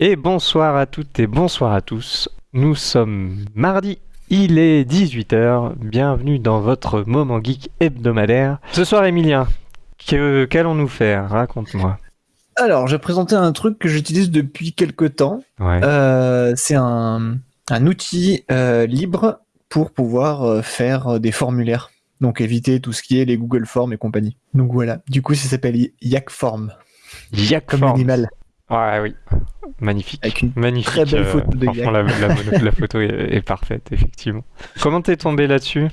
Et bonsoir à toutes et bonsoir à tous. Nous sommes mardi, il est 18h. Bienvenue dans votre moment geek hebdomadaire. Ce soir, Emilien, que qu'allons-nous faire? Raconte-moi. Alors, j'ai présenté un truc que j'utilise depuis quelques temps. Ouais. Euh, c'est un, un outil euh, libre pour pouvoir euh, faire des formulaires. Donc éviter tout ce qui est les Google Forms et compagnie. Donc voilà. Du coup, ça s'appelle Yakform, Yak comme l'animal. Ouais, oui. Magnifique. Avec une Magnifique. très belle photo de franchement, la, la mono- la photo est, est parfaite, effectivement. Comment t'es tombé là-dessus?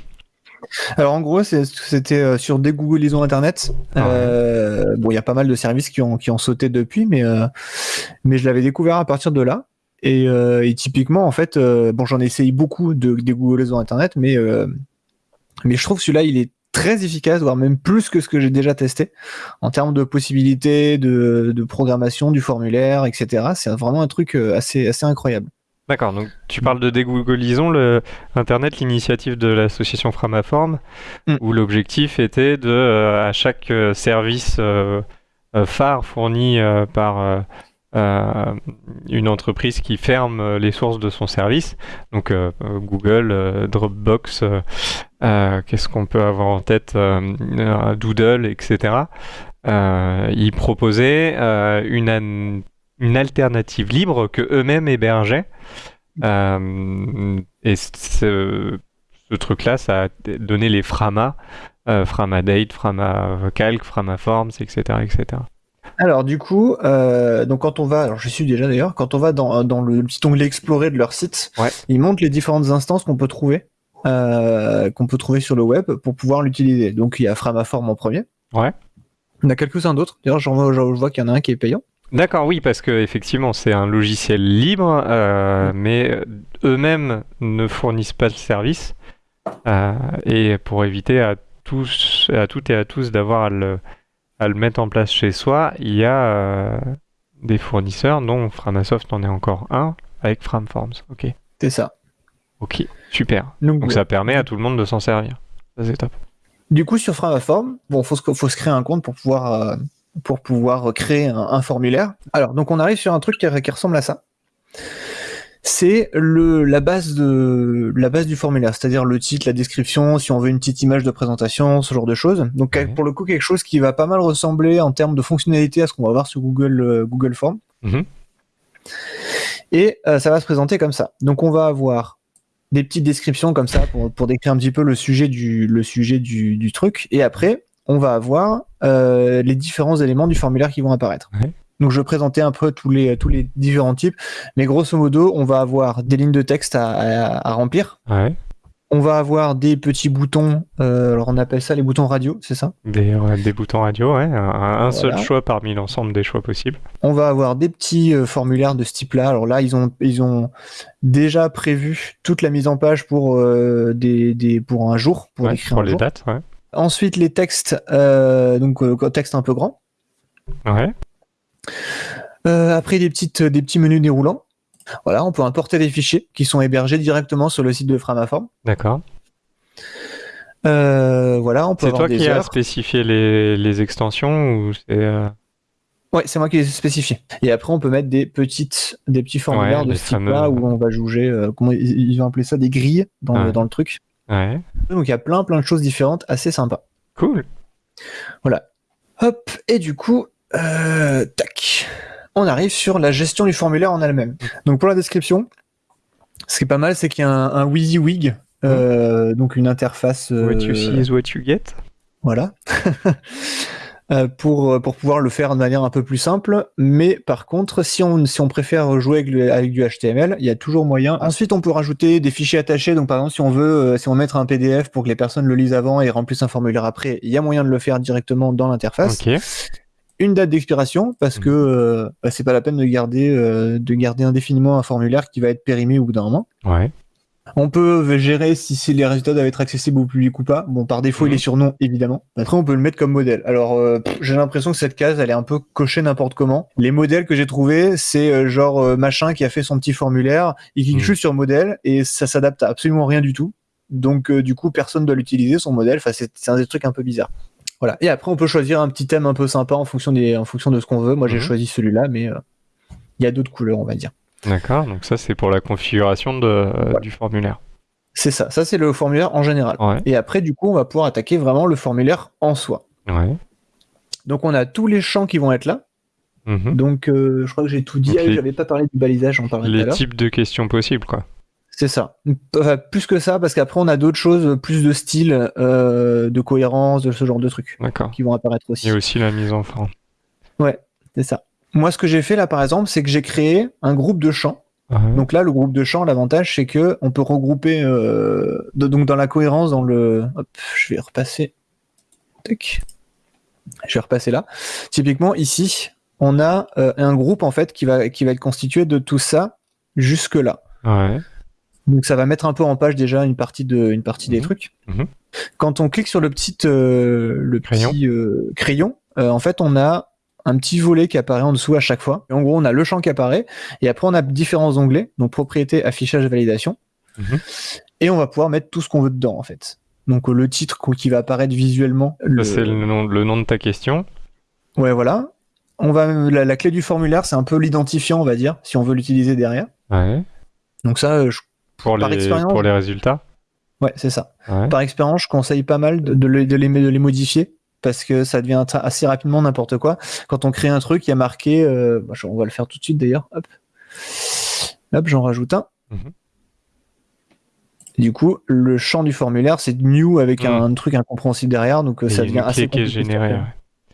Alors en gros, c'était euh, sur des Google Liaison Internet. Ah ouais. Euh, bon, il y a pas mal de services qui ont, qui ont sauté depuis, mais, euh, mais je l'avais découvert à partir de là. Et, euh, et typiquement, en fait, euh, bon, j'en ai essayé beaucoup de, des Google Liaison Internet, mais, euh, mais je trouve que celui-là, il est très efficace, voire même plus que ce que j'ai déjà testé en termes de possibilités, de, de programmation du formulaire, etc. C'est vraiment un truc euh, assez, assez incroyable. D'accord, donc tu parles de dégoogolisons le Internet, l'initiative de l'association Framaform, Mm. où l'objectif était de, euh, à chaque euh, service euh, phare fourni euh, par une entreprise qui ferme les sources de son service, donc Google, Dropbox, qu'est-ce qu'on peut avoir en tête, euh, euh, Doodle, etc. Euh, ils proposaient euh, une, an- une alternative libre que eux-mêmes hébergeaient. Euh, et ce, ce truc-là, ça a donné les Frama, euh, Framadate, Framacalc, Framaforms, etc., etc. Alors du coup, euh, donc quand on va, alors je suis déjà d'ailleurs, quand on va dans, dans le petit onglet explorer de leur site, Ouais. ils montrent les différentes instances qu'on peut trouver, euh, qu'on peut trouver sur le web pour pouvoir l'utiliser. Donc il y a Framaform en premier. Ouais. Il y en a quelques-uns d'autres. D'ailleurs, j'en vois, je vois qu'il y en a un qui est payant. D'accord, oui, parce que effectivement, c'est un logiciel libre, euh, mais euh, eux-mêmes ne fournissent pas le service. Euh, et pour éviter à tous, à toutes et à tous d'avoir à le, à le mettre en place chez soi, il y a euh, des fournisseurs, dont Framasoft en est encore un, avec Framforms. Ok, C'est ça. Ok, super. Donc, Donc ouais. ça permet à tout le monde de s'en servir. Ça c'est top. Du coup, sur Framaform, bon, faut se, faut se créer un compte pour pouvoir, euh, pour pouvoir créer un, un formulaire. Alors, donc, on arrive sur un truc qui, qui ressemble à ça. C'est le, la base de, la base du formulaire, c'est-à-dire le titre, la description, si on veut une petite image de présentation, ce genre de choses. Donc, Ouais. pour le coup, quelque chose qui va pas mal ressembler en termes de fonctionnalité à ce qu'on va voir sur Google, euh, Google Form. Mhm. Et euh, ça va se présenter comme ça. Donc, on va avoir des petites descriptions comme ça pour, pour décrire un petit peu le sujet du, le sujet du, du truc. Et après, on va avoir euh, les différents éléments du formulaire qui vont apparaître. Ouais. Donc je vais présenter un peu tous les, tous les différents types. Mais grosso modo, on va avoir des lignes de texte à, à- à remplir. Ouais. On va avoir des petits boutons, euh, alors on appelle ça les boutons radio, c'est ça? Des, ouais, des boutons radio, ouais. Un, un seul choix parmi l'ensemble des choix possibles. On va avoir des petits euh, formulaires de ce type-là. Alors là, ils ont, ils ont déjà prévu toute la mise en page pour, euh, des, des, pour un jour, pour Ouais, écrire pour un les jour. dates, ouais. Ensuite, les textes, euh, donc euh, texte un peu grand. Ouais. Euh, après, des, petites, des petits menus déroulants. Voilà, on peut importer des fichiers qui sont hébergés directement sur le site de Framaform. D'accord. Euh, voilà, on peut C'est toi des qui as spécifié les, les extensions ou c'est euh, Ouais, c'est moi qui les ai spécifiés. Et après, on peut mettre des petites, des petits formulaires Ouais, de ce type-là où on va juger, euh, comment ils, ils ont appelé ça, des grilles dans, le, Ouais. dans le truc. Ouais. Donc il y a plein, plein de choses différentes, assez sympas. Cool. Hop, et du coup, euh, tac, on arrive sur la gestion du formulaire en elle-même. Donc pour la description, ce qui est pas mal, c'est qu'il y a un, un WYSIWYG, euh, donc une interface. euh, What you see is what you get. Voilà. Euh, pour, pour pouvoir le faire de manière un peu plus simple. Mais par contre, si on, si on préfère jouer avec, le- avec du HTML, il y a toujours moyen. Ensuite, on peut rajouter des fichiers attachés. Donc, par exemple, si on veut, si on veut mettre un PDF pour que les personnes le lisent avant et remplissent un formulaire après, il y a moyen de le faire directement dans l'interface. Ok. Une date d'expiration, parce que euh, bah, c'est pas la peine de garder, euh, de garder indéfiniment un formulaire qui va être périmé au bout d'un moment. Ouais. On peut gérer si, les résultats doivent être accessibles au public ou pas. Bon, par défaut, il est sur non, évidemment. Après, on peut le mettre comme modèle. Alors, euh, j'ai l'impression que cette case, elle est un peu cochée n'importe comment. Les modèles que j'ai trouvés, c'est euh, genre euh, machin qui a fait son petit formulaire, il clique Mhm. juste sur modèle et ça s'adapte à absolument rien du tout. Donc, du coup, personne doit l'utiliser, son modèle. Enfin, c'est un des trucs un peu bizarres. Voilà. Et après, on peut choisir un petit thème un peu sympa en fonction, des, en fonction de ce qu'on veut. Moi, j'ai Mhm. choisi celui-là, mais, euh, il y a d'autres couleurs, on va dire. D'accord, donc ça c'est pour la configuration de, Voilà. du formulaire. C'est ça, ça c'est le formulaire en général. Ouais, Et après, du coup, on va pouvoir attaquer vraiment le formulaire en soi. ouais. Donc on a tous les champs qui vont être là. Mhm. Donc euh, je crois que j'ai tout dit. Ah, J'avais pas parlé du balisage, j'en à Les types de questions possibles, quoi. C'est ça. Enfin, plus que ça, parce qu'après on a d'autres choses, plus de style, euh, de cohérence, de ce genre de trucs qui vont apparaître aussi. Il y a aussi la mise en forme. C'est ça. Moi, ce que j'ai fait là, par exemple, c'est que j'ai créé un groupe de champs. Ouais. Donc là, le groupe de champs, l'avantage, c'est que on peut regrouper euh, de- donc dans la cohérence, dans le. Hop, je vais repasser. Tac. Je vais repasser là. Typiquement, ici, on a euh, un groupe en fait qui va qui va être constitué de tout ça jusque là. Ouais. Donc ça va mettre un peu en page déjà une partie de une partie des Mhm. trucs. Mhm. Quand on clique sur le petit euh, le Crayon. petit euh, crayon, euh, en fait on a un petit volet qui apparaît en dessous à chaque fois. Et en gros on a le champ qui apparaît et après on a différents onglets donc propriété, affichage, validation. Mhm. Et on va pouvoir mettre tout ce qu'on veut dedans en fait. Donc le titre qui va apparaître visuellement. C'est le nom, le nom de ta question. Ouais voilà. On va la, la clé du formulaire c'est un peu l'identifiant on va dire si on veut l'utiliser derrière. Ouais. Donc ça je- Pour Par les, expérience. pour les résultats. ouais c'est ça. Ouais. Par expérience, je conseille pas mal de, de les, de les- de les modifier parce que ça devient assez rapidement n'importe quoi. Quand on crée un truc, il y a marqué, euh, bah, on va le faire tout de suite d'ailleurs. Hop, hop, j'en rajoute un. Mhm. Du coup, le champ du formulaire, c'est new avec un, truc incompréhensible derrière, donc euh, Et ça devient assez qui est générée. ouais.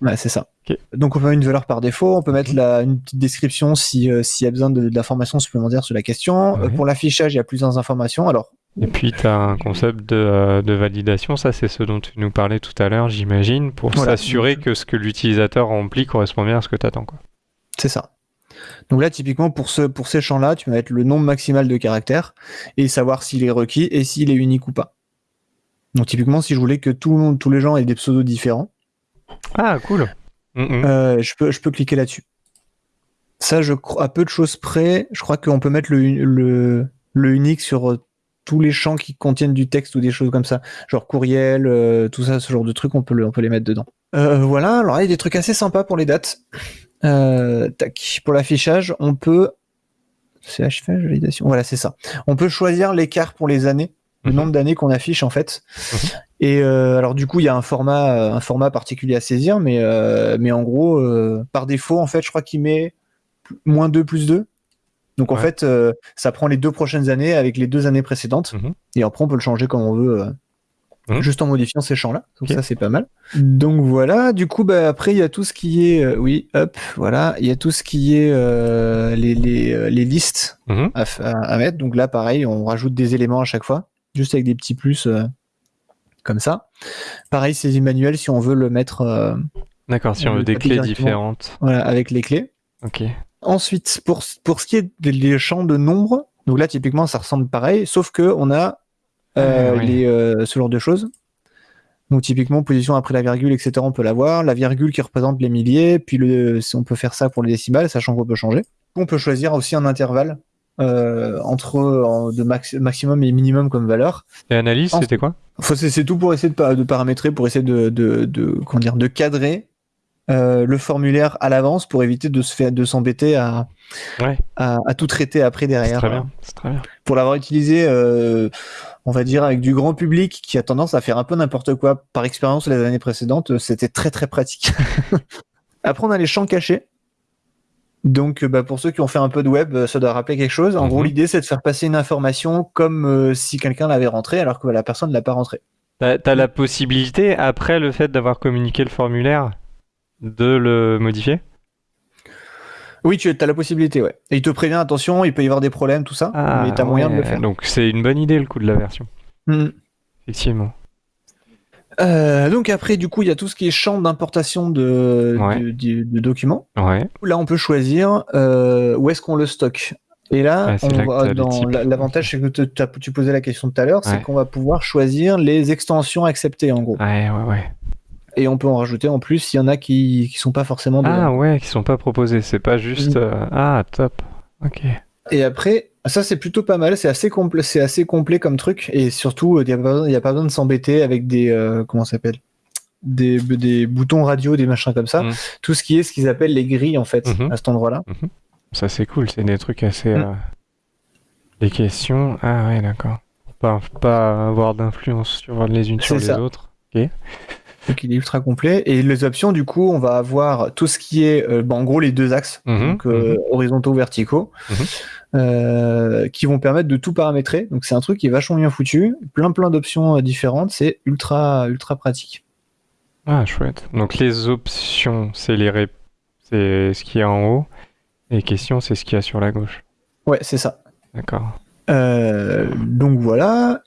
Ouais, c'est ça. Donc on peut mettre une valeur par défaut, on peut mettre la, une petite description si euh, s'il y a besoin de, de l'information supplémentaire sur la question. Euh, pour l'affichage, il y a plusieurs informations. Alors Et puis, tu as un concept de, euh, de validation. Ça, c'est ce dont tu nous parlais tout à l'heure, j'imagine, pour Voilà. s'assurer que ce que l'utilisateur remplit correspond bien à ce que tu attends. Quoi. C'est ça. Donc là, typiquement, pour, ce, pour ces champs-là, tu vas mettre le nombre maximal de caractères et savoir s'il est requis et s'il est unique ou pas. Donc typiquement, si je voulais que tout le monde, tous les gens aient des pseudos différents, Ah, cool. Mhm. euh, je, peux, je peux cliquer là-dessus. Ça, je crois, à peu de choses près, je crois qu'on peut mettre le, le, le unique sur euh, tous les champs qui contiennent du texte ou des choses comme ça. Genre courriel, euh, tout ça, ce genre de trucs, on peut, le- on peut les mettre dedans. Euh, voilà, alors là, il y a des trucs assez sympas pour les dates. Euh, tac. Pour l'affichage, on peut. C'est affichage, validation. Voilà, c'est ça. On peut choisir l'écart pour les années, le Mhm. nombre d'années qu'on affiche en fait. Mhm. Et euh, alors du coup, il y a un format, euh, un format particulier à saisir, mais euh, mais en gros, euh, par défaut, en fait, je crois qu'il met moins 2 plus 2. Donc en fait, ça prend les deux prochaines années avec les deux années précédentes. Mhm. Et après, on peut le changer comme on veut, Mhm. juste en modifiant ces champs-là. Donc ça, c'est pas mal. Donc voilà. Du coup, bah, après, il y a tout ce qui est, oui, hop, voilà, il y a tout ce qui est les les, les listes Mhm. à, à- à mettre. Donc là, pareil, on rajoute des éléments à chaque fois, juste avec des petits plus comme ça. Pareil, c'est manuel si on veut le mettre euh, D'accord, si On veut des clés différentes. voilà, avec les clés. Ok. Ensuite, pour, pour ce qui est des champs de nombre, donc là, typiquement, ça ressemble pareil, sauf que on a euh, Ah, oui. les, euh, ce genre de choses. Donc typiquement, position après la virgule, etc., on peut l'avoir. La virgule qui représente les milliers, puis le, on peut faire ça pour les décimales, sachant qu'on peut changer. On peut choisir aussi un intervalle euh, entre en- de max- maximum et minimum comme valeur. Et analyse, c'était quoi? C'est tout pour essayer de, de paramétrer, pour essayer de, de, de, comment dire, de cadrer euh, le formulaire à l'avance pour éviter de se faire de s'embêter à, Ouais. à, à tout traiter après derrière. très bien. Très bien. Pour l'avoir utilisé, euh, on va dire, avec du grand public qui a tendance à faire un peu n'importe quoi par expérience les années précédentes, euh, c'était très très pratique. après, on a les champs cachés. Donc, euh, bah, pour ceux qui ont fait un peu de web, euh, ça doit rappeler quelque chose. En Mhm. gros, l'idée, c'est de faire passer une information comme euh, si quelqu'un l'avait rentrée, alors que la personne ne l'a pas rentrée. T'as as la possibilité, après le fait d'avoir communiqué le formulaire, de le modifier? Oui, tu as la possibilité, ouais. Et il te prévient, attention, il peut y avoir des problèmes, tout ça, mais tu as moyen de le Ah, faire. Donc c'est une bonne idée le coup de la version. Mhm. Effectivement. Euh, donc après, du coup, il y a tout ce qui est champ d'importation de, Ouais. de, de- de documents. Ouais. Là, on peut choisir euh, où est-ce qu'on le stocke. Et là, on va dans la- l'avantage, c'est que te- tu posais la question tout à l'heure, c'est qu'on va pouvoir choisir les extensions acceptées en gros. Ouais, ouais, ouais. Et on peut en rajouter en plus s'il y en a qui qui sont pas forcément dedans. Ah ouais, qui sont pas proposés. C'est pas juste. Euh, Ah, top. Ok. Et après, ça c'est plutôt pas mal, c'est assez complet, c'est assez complet comme truc, et surtout il n'y a, pas besoin- y a pas besoin de s'embêter avec des euh, comment ça s'appelle? Des, des boutons radio, des machins comme ça. Mhm. Tout ce qui est ce qu'ils appellent les grilles en fait Mhm. à cet endroit-là. Mhm. Ça c'est cool, c'est des trucs assez. Euh, Des questions. Ah ouais, d'accord. Pas, pas avoir d'influence sur les unes sur les ça. autres. Donc il est ultra complet. Et les options, du coup, on va avoir tout ce qui est, euh, bah, en gros, les deux axes, Mhm, donc euh, horizontaux, verticaux, Mhm. euh, qui vont permettre de tout paramétrer. Donc c'est un truc qui est vachement bien foutu, plein plein d'options différentes. C'est ultra ultra pratique. Ah, chouette. Donc les options, c'est les ré- c'est ce qu'il y a en haut. Et les questions, c'est ce qu'il y a sur la gauche. Ouais, c'est ça. D'accord. Donc voilà.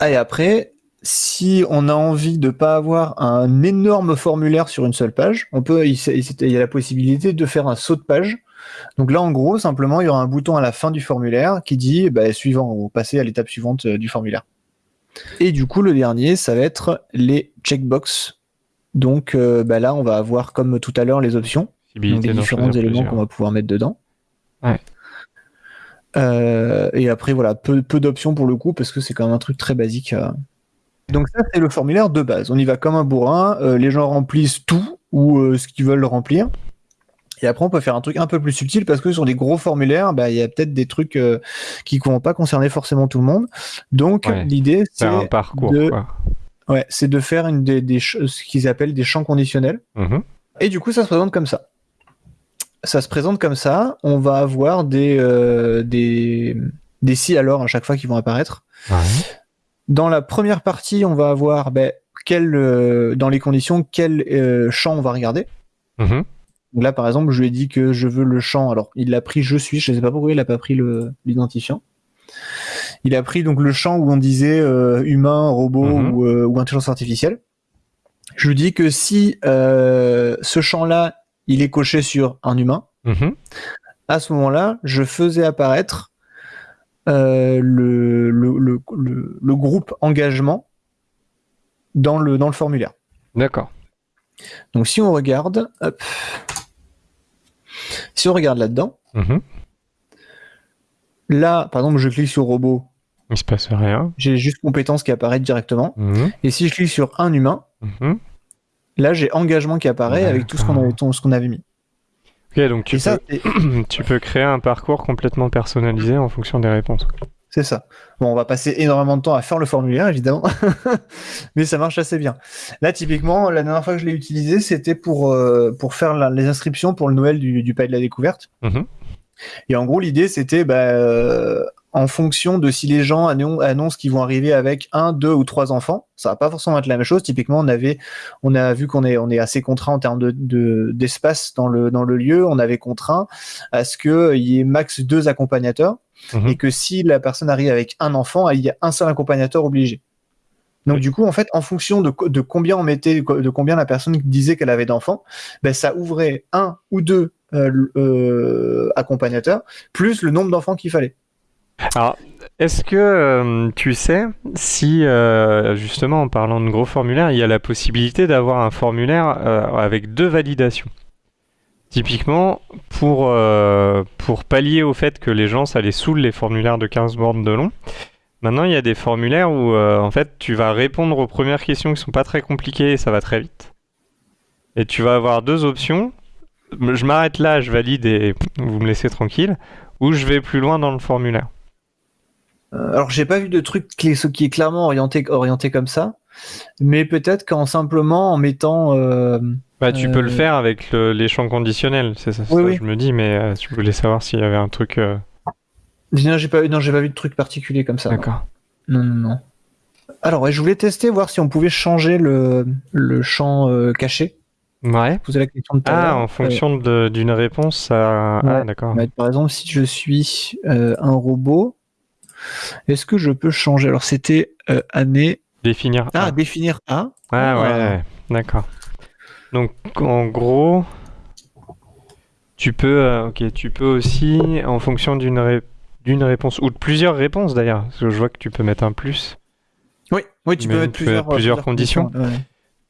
Ah, Et après, si on a envie de pas avoir un énorme formulaire sur une seule page, on peut, il, y a la possibilité de faire un saut de page. Donc là, en gros, simplement, il y aura un bouton à la fin du formulaire qui dit, bah, suivant, ou passer à l'étape suivante euh, du formulaire. Et du coup, le dernier, ça va être les checkbox. Donc euh, bah, là, on va avoir, comme tout à l'heure, les options. Donc d'en différents éléments qu'on va pouvoir mettre dedans. Ouais. Euh, et après, voilà, peu, peu d'options pour le coup, parce que c'est quand même un truc très basique. euh. Donc ça, c'est le formulaire de base. On y va comme un bourrin, euh, les gens remplissent tout ou euh, ce qu'ils veulent remplir. Et après, on peut faire un truc un peu plus subtil parce que sur des gros formulaires, bah, il y a peut-être des trucs euh, qui ne vont pas concerner forcément tout le monde. Donc, Ouais. l'idée, c'est Faire un parcours, de- quoi. ouais, c'est de faire une des, des ch- ce qu'ils appellent des champs conditionnels. Mhm. Et du coup, ça se présente comme ça. Ça se présente comme ça. On va avoir des, des, des si alors à chaque fois qui vont apparaître. Ouais. Dans la première partie, on va avoir ben, quel, euh, dans les conditions quel euh, champ on va regarder. Mhm. Donc là, par exemple, je lui ai dit que je veux le champ. Alors, il l'a pris je suis. Je ne sais pas pourquoi il n'a pas pris l'identifiant. Il a pris donc le champ où on disait euh, humain, robot Mhm. ou, euh, ou intelligence artificielle. Je lui dis que si euh, ce champ-là, il est coché sur un humain, Mhm. à ce moment-là, je faisais apparaître le, le, le, groupe engagement dans le, dans le formulaire. D'accord. Donc si on regarde, hop, si on regarde là-dedans, Mhm. là, par exemple, je clique sur robot, Il se passe rien. j'ai juste compétences qui apparaissent directement. Mhm. Et si je clique sur un humain, Mhm. là, j'ai engagement qui apparaît avec tout ce qu'on avait, tout ce qu'on avait mis. Ok, donc tu Et peux, tu peux créer un parcours complètement personnalisé en fonction des réponses. c'est ça. Bon, on va passer énormément de temps à faire le formulaire, évidemment, mais ça marche assez bien. Là, typiquement, la dernière fois que je l'ai utilisé, c'était pour, euh, pour faire la- les inscriptions pour le Noël du, du Palais de la Découverte. Mhm. Et en gros, l'idée, c'était bah, euh, en fonction de si les gens annon- annoncent qu'ils vont arriver avec un, deux ou trois enfants, ça va pas forcément être la même chose. Typiquement, on avait, on a vu qu'on est, on est assez contraint en termes de, de- d'espace dans le dans le lieu. On avait contraint à ce qu'il y ait max deux accompagnateurs Mhm. et que si la personne arrive avec un enfant, il y a un seul accompagnateur obligé. Donc Oui. du coup, en fait, en fonction de, de combien on mettait, de combien la personne disait qu'elle avait d'enfants, ben, ça ouvrait un ou deux euh, euh, accompagnateurs plus le nombre d'enfants qu'il fallait. Alors, est-ce que euh, tu sais si, euh, justement, en parlant de gros formulaires, il y a la possibilité d'avoir un formulaire euh, avec deux validations? Typiquement, pour, pallier au fait que les gens, ça les saoule les formulaires de 15 bornes de long, maintenant il y a des formulaires où en fait tu vas répondre aux premières questions qui sont pas très compliquées et ça va très vite. Et tu vas avoir deux options. Je m'arrête là, je valide et vous me laissez tranquille, ou je vais plus loin dans le formulaire. Euh, alors, j'ai pas vu de truc qui est, clairement orienté, orienté comme ça, mais peut-être qu'en simplement en mettant. euh, Bah, tu peux le Euh, faire avec le- les champs conditionnels, c'est ça, Oui, ça, oui. je me dis, mais euh, tu voulais savoir s'il y avait un truc. Non, j'ai pas, non, j'ai pas vu de truc particulier comme ça. D'accord. Non, non, non. Alors, ouais, je voulais tester, voir si on pouvait changer le, le champ caché. Ouais. Poser la question de à Ah, en fonction d'une réponse, ça. Ah, d'accord. Ouais, par exemple, si je suis un robot, est-ce que je peux changer? Alors, c'était euh, année. Définir. Ah, Ah, définir A. Ah, ouais, d'accord. Donc, en gros, tu peux, euh, ok, tu peux aussi, en fonction d'une ré- d'une réponse ou de plusieurs réponses d'ailleurs, parce que je vois que tu peux mettre un plus. Oui, oui, tu peux mettre tu peux plusieurs, plusieurs conditions. ouais.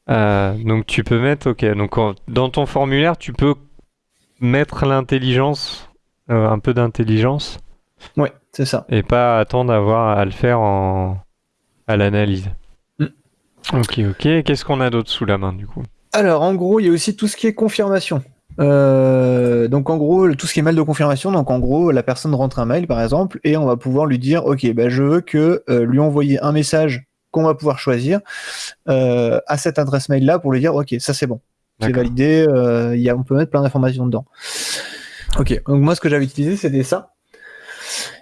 Euh, donc tu peux mettre, ok, donc en- dans ton formulaire, tu peux mettre l'intelligence, euh, un peu d'intelligence, Ouais, c'est ça. et pas attendre à avoir à le faire en à l'analyse. Mm. Ok, ok. Qu'est-ce qu'on a d'autre sous la main du coup? Alors, en gros, il y a aussi tout ce qui est confirmation. Euh, donc en gros, tout ce qui est mail de confirmation, donc en gros, la personne rentre un mail par exemple, et on va pouvoir lui dire, ok, bah, je veux que euh, lui envoyer un message qu'on va pouvoir choisir euh, à cette adresse mail là pour lui dire, ok, ça c'est bon, c'est validé, y a, on peut mettre plein d'informations dedans. Ok, donc moi ce que j'avais utilisé c'était ça,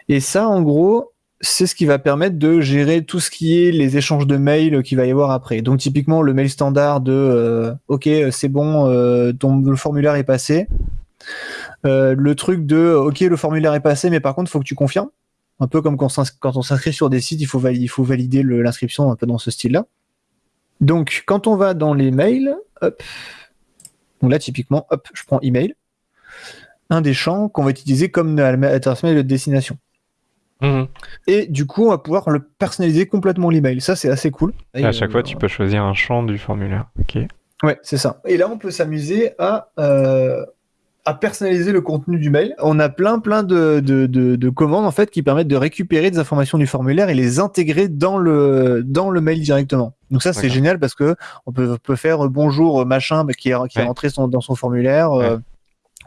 et ça en gros. C'est ce qui va permettre de gérer tout ce qui est les échanges de mails qu'il va y avoir après. Donc typiquement le mail standard de euh, OK c'est bon euh, ton le formulaire est passé. Euh, le truc de OK le formulaire est passé mais par contre faut que tu confirmes. Un peu comme quand, on s'inscrit sur des sites il faut valider, il faut valider l'inscription un peu dans ce style-là. Donc quand on va dans les mails, hop, donc là typiquement hop je prends email, un des champs qu'on va utiliser comme adresse mail de destination. Mhm. Et du coup, on va pouvoir le personnaliser complètement l'email. Ça, c'est assez cool. Et, À chaque euh, fois, tu peux choisir un champ du formulaire. Ok. Ouais, c'est ça. Et là, on peut s'amuser à, euh, à personnaliser le contenu du mail. On a plein, plein de, de, de, de commandes en fait qui permettent de récupérer des informations du formulaire et les intégrer dans le, dans le mail directement. Donc ça, c'est génial parce que on peut, peut faire euh, bonjour euh, machin qui est, qui est rentré son- dans son formulaire. euh,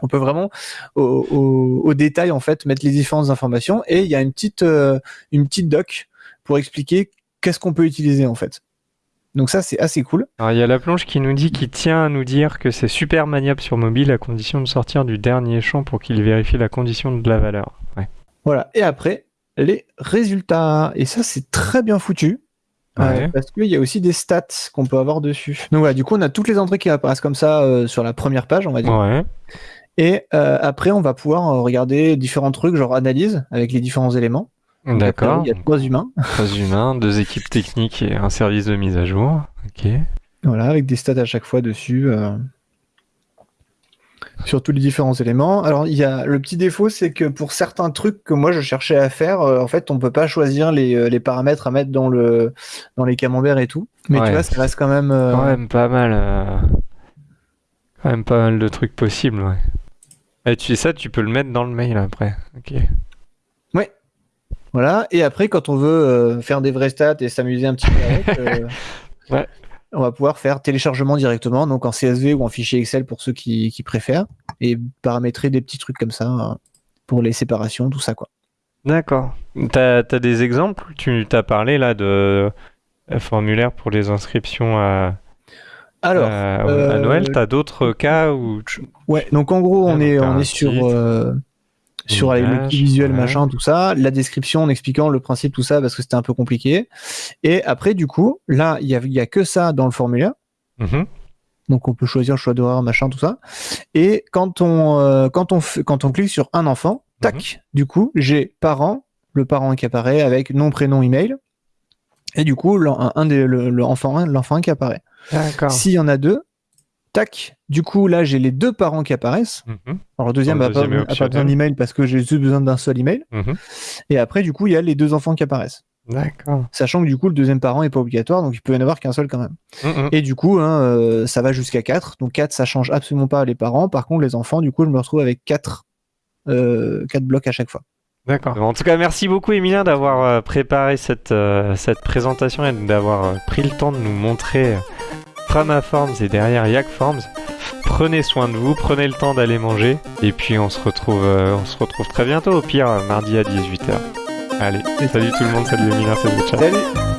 on peut vraiment au, au, au détail en fait mettre les différentes informations et il y a une petite euh, une petite doc pour expliquer qu'est-ce qu'on peut utiliser en fait. Donc ça c'est assez cool. Alors, il y a la plonge qui nous dit qu'il tient à nous dire que c'est super maniable sur mobile à condition de sortir du dernier champ pour qu'il vérifie la condition de la valeur. Ouais. Voilà. Et après les résultats et ça c'est très bien foutu. euh, parce qu'il y a aussi des stats qu'on peut avoir dessus. Donc voilà, du coup, on a toutes les entrées qui apparaissent comme ça euh, sur la première page, on va dire. Ouais. Et euh, après, on va pouvoir euh, regarder différents trucs, genre analyse avec les différents éléments. D'accord. Il y a trois humains. Trois humains, deux équipes techniques et un service de mise à jour. Ok. Voilà, avec des stats à chaque fois dessus. euh, sur tous les différents éléments. Alors, il y a le petit défaut, c'est que pour certains trucs que moi je cherchais à faire, euh, en fait, on peut pas choisir les, les paramètres à mettre dans le dans les camemberts et tout. Mais Ouais. tu vois, ça reste quand même. Quand même pas mal. Quand même pas mal de trucs possibles, ouais. Et tu ça, tu peux le mettre dans le mail après. Ok. Voilà. Et après, quand on veut euh, faire des vrais stats et s'amuser un petit peu avec, euh, Ouais. on va pouvoir faire téléchargement directement, donc en CSV ou en fichier Excel pour ceux qui, qui préfèrent, et paramétrer des petits trucs comme ça euh, pour les séparations, tout ça quoi. D'accord. T'as as des exemples? Tu t'as parlé là de formulaire pour les inscriptions à, Alors, à, à euh, Noël. T'as d'autres cas où tu- ouais, donc en gros, on est, on est sur, euh, sur les- le visuel, ouais. machin, tout ça, la description en expliquant le principe, tout ça, parce que c'était un peu compliqué. Et après, du coup, là, il y a, y a que ça dans le formulaire. Mhm. Donc on peut choisir le choix d'horaire, machin, tout ça. Et quand on, euh, quand on, quand on clique sur un enfant, tac, du coup, j'ai parent, le parent qui apparaît avec nom, prénom, email. Et du coup, l'en- un, un des, le, le enfant, l'enfant qui apparaît. S'il y en a deux, tac, du coup, là, j'ai les deux parents qui apparaissent. Mhm. Alors le deuxième Le n'a pas, deuxième est a pas besoin d'email parce que j'ai juste besoin d'un seul email. Mhm. Et après, du coup, il y a les deux enfants qui apparaissent. D'accord. Sachant que du coup, le deuxième parent est pas obligatoire, donc il peut y en avoir qu'un seul quand même. Mhm. Et du coup, hein, euh, ça va jusqu'à 4. Donc 4, ça change absolument pas les parents. Par contre, les enfants, du coup, je me retrouve avec 4, euh, 4 blocs à chaque fois. D'accord. En tout cas, merci beaucoup, Emilien, d'avoir euh, préparé cette, euh, cette présentation et d'avoir pris le temps de nous montrer euh, Frama Forms et derrière Yak Forms. Prenez soin de vous, prenez le temps d'aller manger, et puis on se retrouve, euh, on se retrouve très bientôt, au pire, mardi à 18h. Allez, salut tout le monde, salut Emilien, salut, ciao. Salut